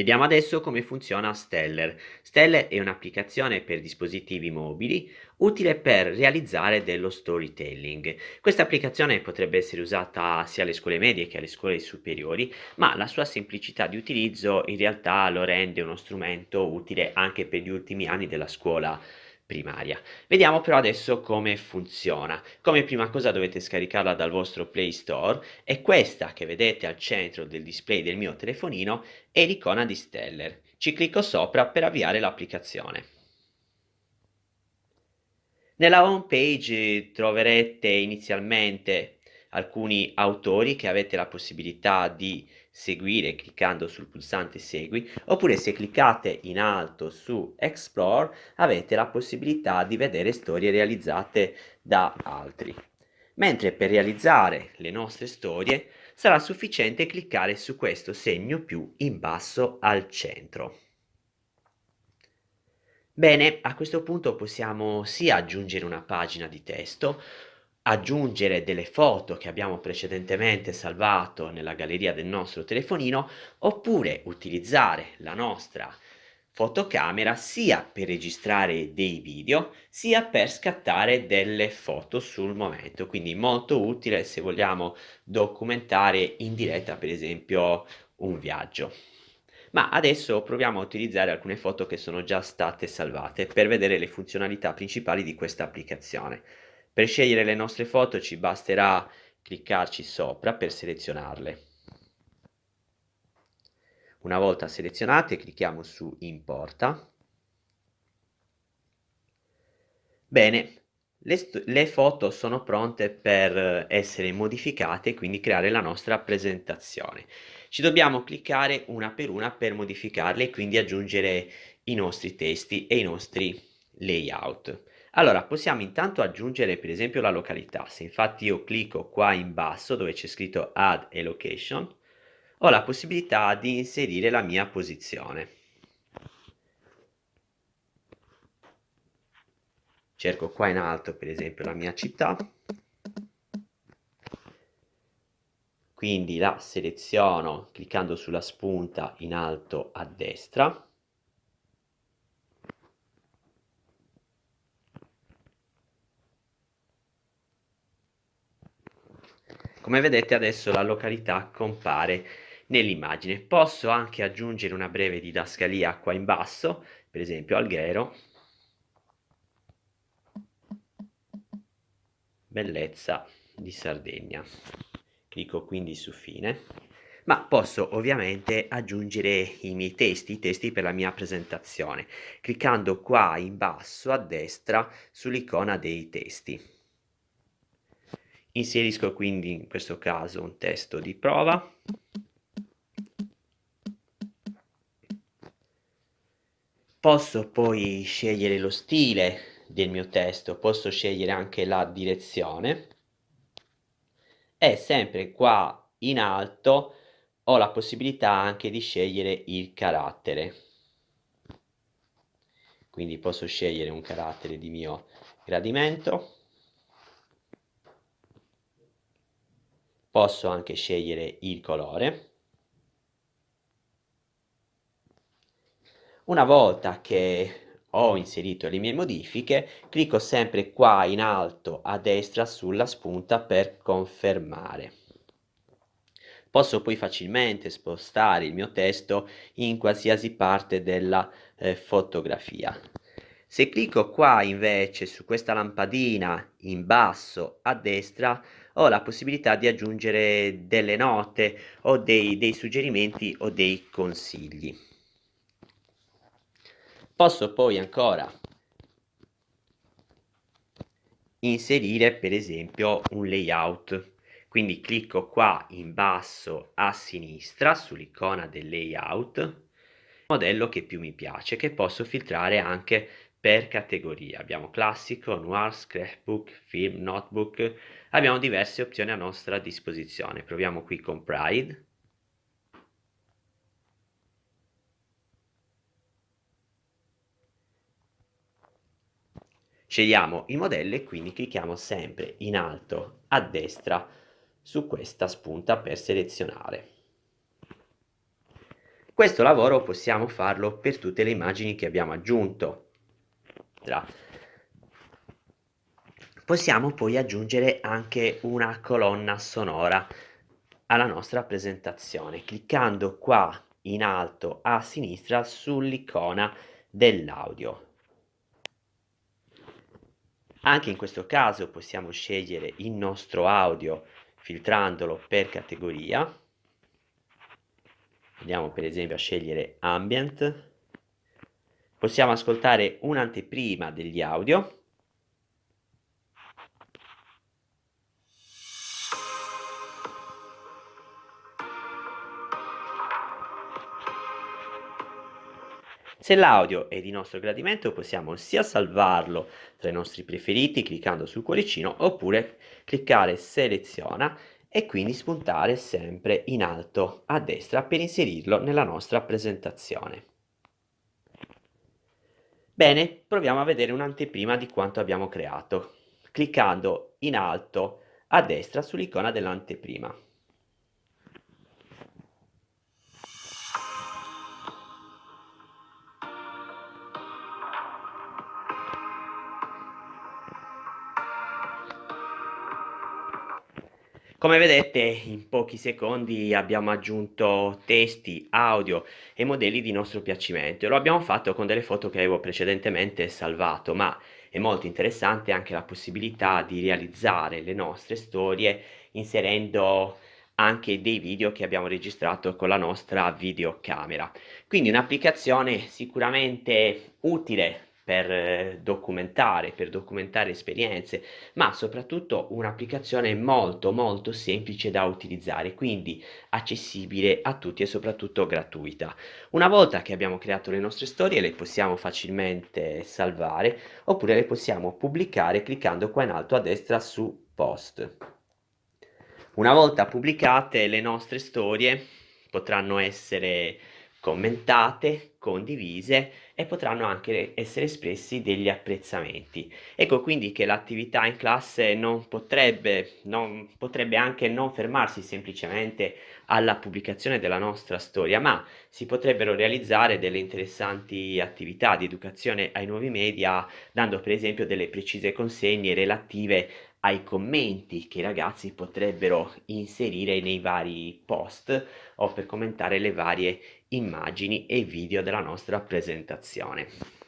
Vediamo adesso come funziona Stellar. Stellar è un'applicazione per dispositivi mobili utile per realizzare dello storytelling. Questa applicazione potrebbe essere usata sia alle scuole medie che alle scuole superiori, ma la sua semplicità di utilizzo in realtà lo rende uno strumento utile anche per gli ultimi anni della scuola primaria. Vediamo però adesso come funziona. Come prima cosa dovete scaricarla dal vostro Play Store e questa che vedete al centro del display del mio telefonino è l'icona di Stellar. Ci clicco sopra per avviare l'applicazione. Nella home page troverete inizialmente alcuni autori che avete la possibilità di seguire cliccando sul pulsante segui oppure se cliccate in alto su explore avete la possibilità di vedere storie realizzate da altri. Mentre per realizzare le nostre storie sarà sufficiente cliccare su questo segno più in basso al centro. Bene, a questo punto possiamo sia aggiungere una pagina di testo aggiungere delle foto che abbiamo precedentemente salvato nella galleria del nostro telefonino oppure utilizzare la nostra fotocamera sia per registrare dei video sia per scattare delle foto sul momento. Quindi molto utile se vogliamo documentare in diretta per esempio un viaggio. Ma adesso proviamo a utilizzare alcune foto che sono già state salvate per vedere le funzionalità principali di questa applicazione per scegliere le nostre foto ci basterà cliccarci sopra per selezionarle. Una volta selezionate clicchiamo su Importa. Bene, le, le, foto sono pronte per essere modificate e quindi creare la nostra presentazione. Ci dobbiamo cliccare una per una per modificarle e quindi aggiungere i nostri testi e i nostri layout. Allora, possiamo intanto aggiungere per esempio la località. Se infatti io clicco qua in basso dove c'è scritto Add a Location, ho la possibilità di inserire la mia posizione. Cerco qua in alto per esempio la mia città, quindi la seleziono cliccando sulla spunta in alto a destra, Come vedete adesso la località compare nell'immagine. Posso anche aggiungere una breve didascalia qua in basso, per esempio Alghero, bellezza di Sardegna. Clicco quindi su fine, ma posso ovviamente aggiungere i miei testi, i testi per la mia presentazione, cliccando qua in basso a destra sull'icona dei testi. Inserisco quindi in questo caso un testo di prova. Posso poi scegliere lo stile del mio testo, posso scegliere anche la direzione e sempre qua in alto ho la possibilità anche di scegliere il carattere. Quindi posso scegliere un carattere di mio gradimento posso anche scegliere il colore. Una volta che ho inserito le mie modifiche clicco sempre qua in alto a destra sulla spunta per confermare. Posso poi facilmente spostare il mio testo in qualsiasi parte della eh, fotografia. Se clicco qua invece su questa lampadina in basso a destra ho la possibilità di aggiungere delle note o dei, dei suggerimenti o dei consigli. Posso poi ancora inserire per esempio un layout quindi clicco qua in basso a sinistra sull'icona del layout modello che più mi piace che posso filtrare anche per categoria. Abbiamo classico, noir, scrapbook, film, notebook. Abbiamo diverse opzioni a nostra disposizione. Proviamo qui con Pride. Scegliamo il modello e quindi clicchiamo sempre in alto a destra su questa spunta per selezionare. Questo lavoro possiamo farlo per tutte le immagini che abbiamo aggiunto. Possiamo poi aggiungere anche una colonna sonora alla nostra presentazione, cliccando qua in alto a sinistra sull'icona dell'audio. Anche in questo caso possiamo scegliere il nostro audio filtrandolo per categoria. Andiamo per esempio a scegliere Ambient. Possiamo ascoltare un'anteprima degli audio Se l'audio è di nostro gradimento possiamo sia salvarlo tra i nostri preferiti cliccando sul cuoricino oppure cliccare seleziona e quindi spuntare sempre in alto a destra per inserirlo nella nostra presentazione. Bene, proviamo a vedere un'anteprima di quanto abbiamo creato, cliccando in alto a destra sull'icona dell'anteprima. Come vedete in pochi secondi abbiamo aggiunto testi, audio e modelli di nostro piacimento e lo abbiamo fatto con delle foto che avevo precedentemente salvato, ma è molto interessante anche la possibilità di realizzare le nostre storie inserendo anche dei video che abbiamo registrato con la nostra videocamera. Quindi un'applicazione sicuramente utile per eh, documentare, per documentare esperienze, ma soprattutto un'applicazione molto molto semplice da utilizzare, quindi accessibile a tutti e soprattutto gratuita. Una volta che abbiamo creato le nostre storie le possiamo facilmente salvare oppure le possiamo pubblicare cliccando qua in alto a destra su post. Una volta pubblicate le nostre storie potranno essere commentate, condivise e potranno anche essere espressi degli apprezzamenti. Ecco quindi che l'attività in classe non potrebbe, non, potrebbe anche non fermarsi semplicemente alla pubblicazione della nostra storia, ma si potrebbero realizzare delle interessanti attività di educazione ai nuovi media, dando per esempio delle precise consegne relative ai commenti che i ragazzi potrebbero inserire nei vari post o per commentare le varie immagini e video della nostra presentazione.